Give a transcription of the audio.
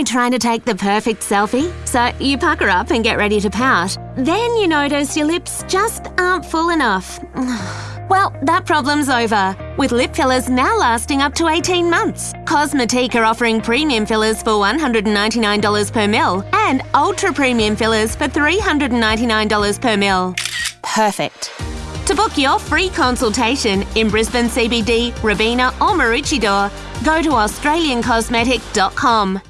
you trying to take the perfect selfie, so you pucker up and get ready to pout. Then you notice your lips just aren't full enough. Well, that problem's over, with lip fillers now lasting up to 18 months. Cosmetique are offering premium fillers for $199 per mil and ultra premium fillers for $399 per mil. Perfect. To book your free consultation in Brisbane CBD, Robina or Maroochydore, go to australiancosmetic.com.